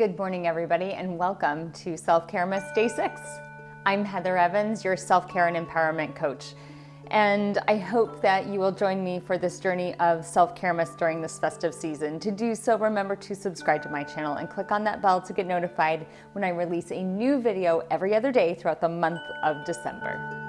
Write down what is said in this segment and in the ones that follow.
Good morning, everybody, and welcome to Self Care Miss Day 6. I'm Heather Evans, your self care and empowerment coach. And I hope that you will join me for this journey of self care miss during this festive season. To do so, remember to subscribe to my channel and click on that bell to get notified when I release a new video every other day throughout the month of December.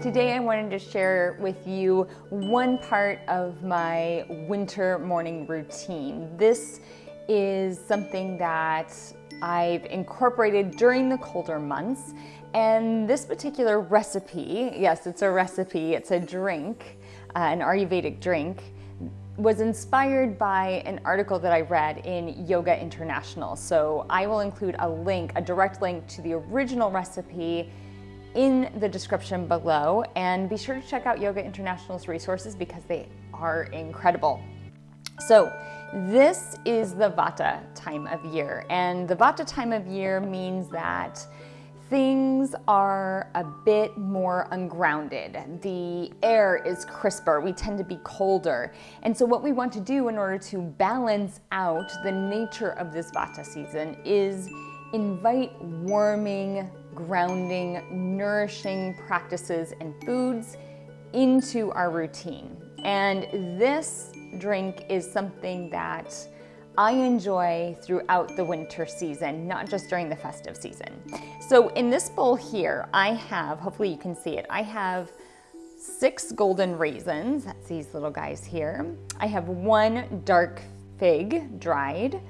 Today I wanted to share with you one part of my winter morning routine. This is something that I've incorporated during the colder months and this particular recipe, yes it's a recipe, it's a drink, uh, an Ayurvedic drink, was inspired by an article that I read in Yoga International. So I will include a link, a direct link to the original recipe in the description below and be sure to check out Yoga International's resources because they are incredible. So this is the Vata time of year and the Vata time of year means that things are a bit more ungrounded. The air is crisper, we tend to be colder. And so what we want to do in order to balance out the nature of this Vata season is invite warming, grounding, nourishing practices and foods into our routine. And this drink is something that I enjoy throughout the winter season, not just during the festive season. So in this bowl here, I have, hopefully you can see it, I have six golden raisins, that's these little guys here. I have one dark fig, dried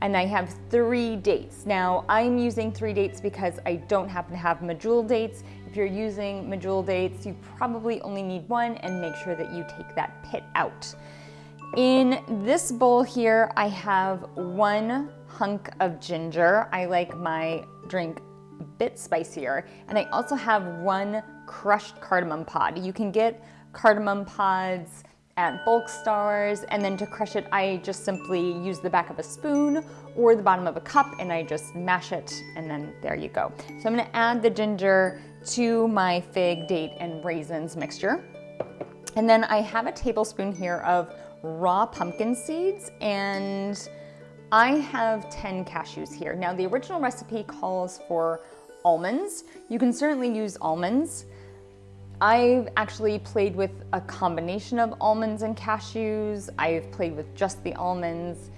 and I have three dates. Now I'm using three dates because I don't happen to have medjool dates. If you're using medjool dates, you probably only need one and make sure that you take that pit out. In this bowl here, I have one hunk of ginger. I like my drink a bit spicier. And I also have one crushed cardamom pod. You can get cardamom pods at bulk stores and then to crush it I just simply use the back of a spoon or the bottom of a cup and I just mash it and then there you go. So I'm gonna add the ginger to my fig, date, and raisins mixture. And then I have a tablespoon here of raw pumpkin seeds and I have 10 cashews here. Now the original recipe calls for almonds. You can certainly use almonds. I've actually played with a combination of almonds and cashews. I've played with just the almonds.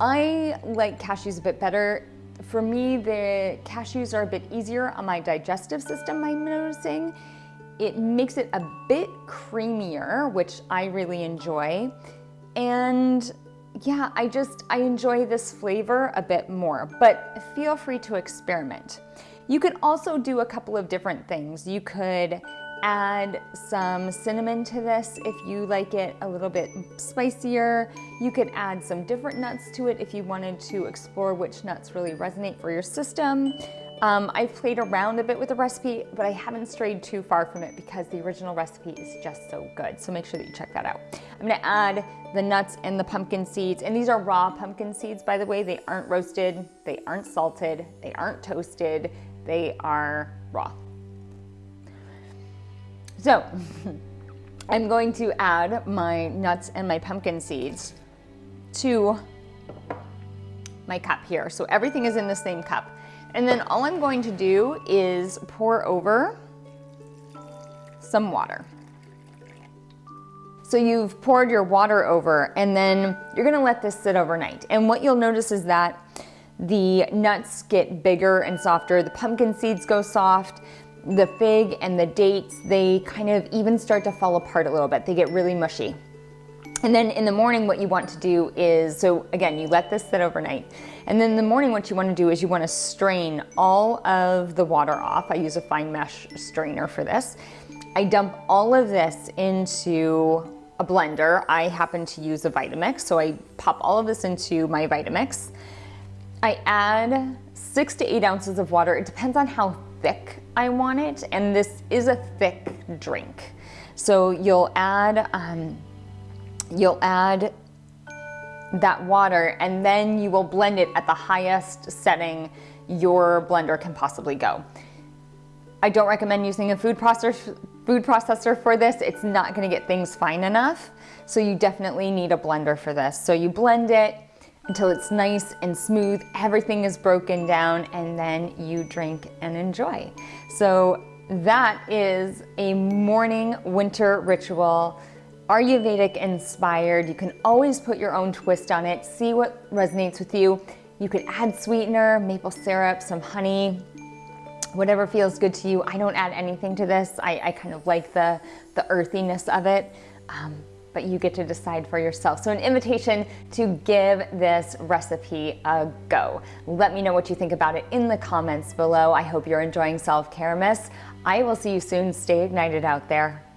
I like cashews a bit better. For me, the cashews are a bit easier on my digestive system, I'm noticing. It makes it a bit creamier, which I really enjoy. And yeah, I just, I enjoy this flavor a bit more, but feel free to experiment. You could also do a couple of different things. You could add some cinnamon to this if you like it a little bit spicier. You could add some different nuts to it if you wanted to explore which nuts really resonate for your system. Um, I've played around a bit with the recipe, but I haven't strayed too far from it because the original recipe is just so good. So make sure that you check that out. I'm gonna add the nuts and the pumpkin seeds. And these are raw pumpkin seeds, by the way. They aren't roasted, they aren't salted, they aren't toasted, they are raw. So I'm going to add my nuts and my pumpkin seeds to my cup here. So everything is in the same cup. And then all I'm going to do is pour over some water. So you've poured your water over and then you're gonna let this sit overnight. And what you'll notice is that the nuts get bigger and softer, the pumpkin seeds go soft, the fig and the dates, they kind of even start to fall apart a little bit. They get really mushy. And then in the morning, what you want to do is, so again, you let this sit overnight. And then in the morning, what you want to do is you want to strain all of the water off. I use a fine mesh strainer for this. I dump all of this into a blender. I happen to use a Vitamix, so I pop all of this into my Vitamix. I add six to eight ounces of water. It depends on how thick I want it, and this is a thick drink. So you'll add, um, you'll add that water and then you will blend it at the highest setting your blender can possibly go. I don't recommend using a food processor, food processor for this, it's not gonna get things fine enough. So you definitely need a blender for this. So you blend it until it's nice and smooth, everything is broken down, and then you drink and enjoy. So that is a morning winter ritual Ayurvedic inspired. You can always put your own twist on it, see what resonates with you. You could add sweetener, maple syrup, some honey, whatever feels good to you. I don't add anything to this. I, I kind of like the, the earthiness of it. Um, but you get to decide for yourself. So an invitation to give this recipe a go. Let me know what you think about it in the comments below. I hope you're enjoying Self-Care Miss. I will see you soon. Stay ignited out there.